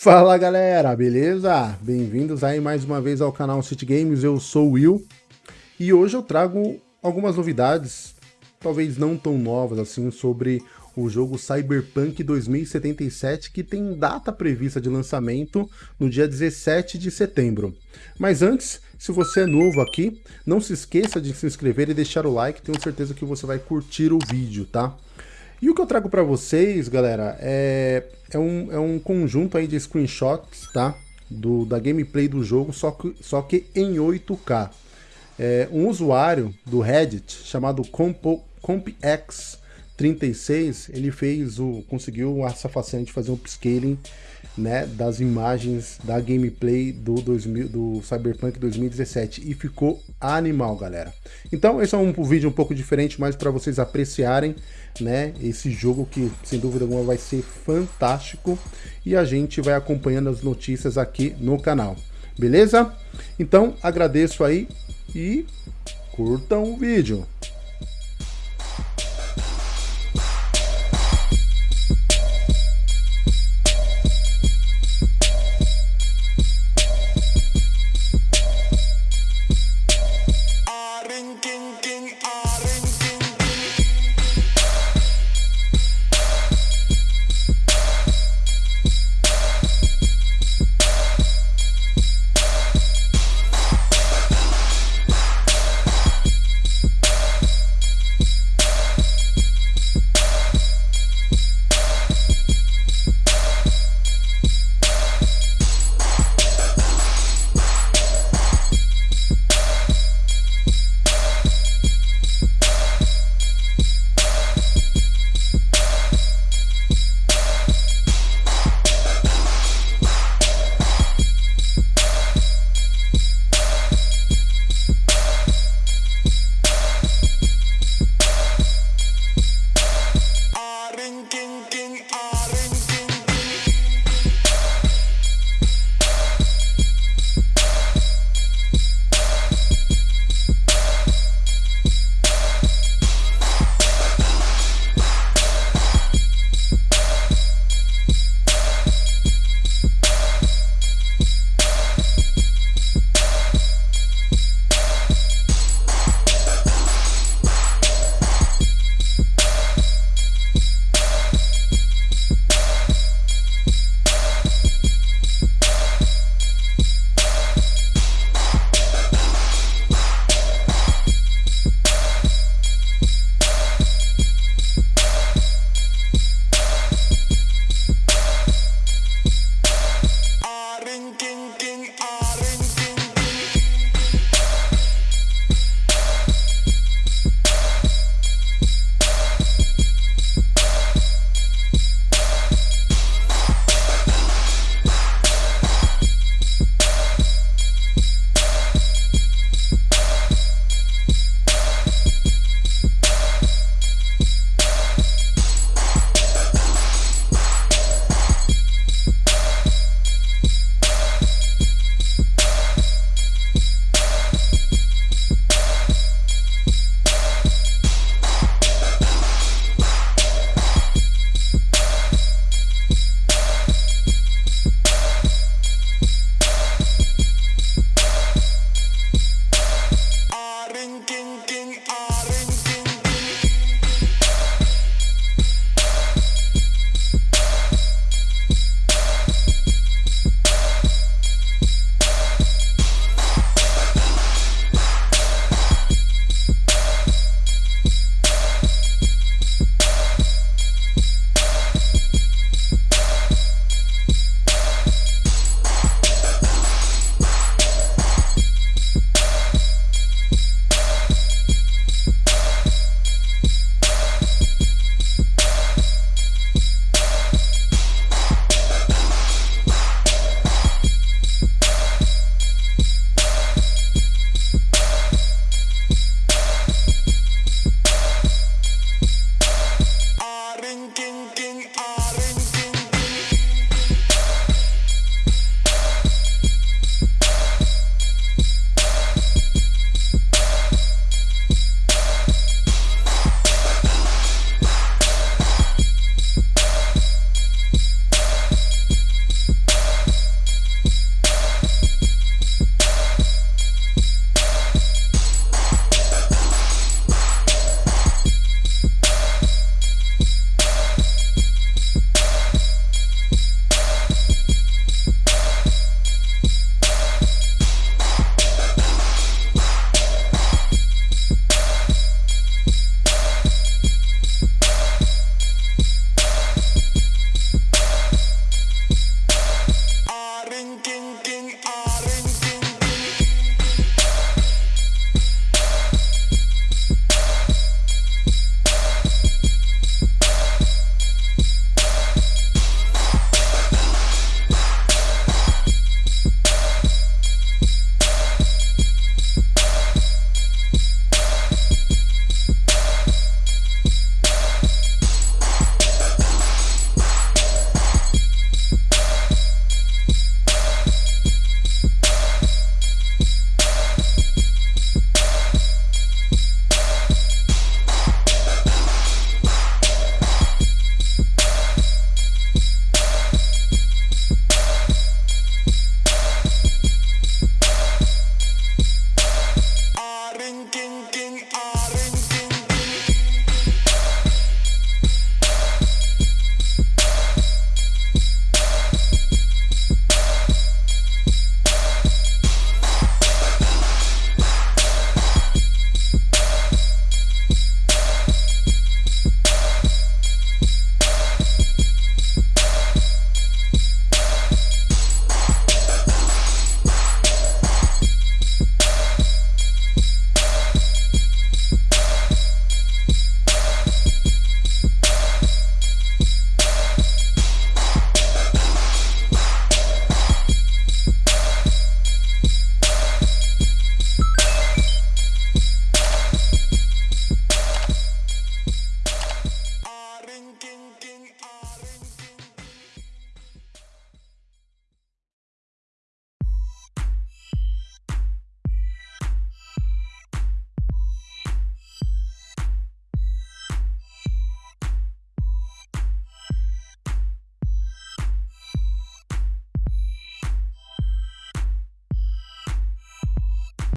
Fala galera, beleza? Bem-vindos aí mais uma vez ao canal City Games, eu sou o Will e hoje eu trago algumas novidades, talvez não tão novas assim, sobre o jogo Cyberpunk 2077 que tem data prevista de lançamento no dia 17 de setembro. Mas antes, se você é novo aqui, não se esqueça de se inscrever e deixar o like, tenho certeza que você vai curtir o vídeo, tá? E o que eu trago para vocês, galera, é, é, um, é um conjunto aí de screenshots, tá? Do, da gameplay do jogo, só que, só que em 8K. É, um usuário do Reddit chamado CompX36, ele fez o, conseguiu essa façanha de fazer um upscaling né, das imagens da gameplay do, 2000, do Cyberpunk 2017 e ficou animal, galera. Então esse é um vídeo um pouco diferente, mas para vocês apreciarem né, esse jogo que sem dúvida alguma vai ser fantástico e a gente vai acompanhando as notícias aqui no canal. Beleza? Então agradeço aí e curtam o vídeo.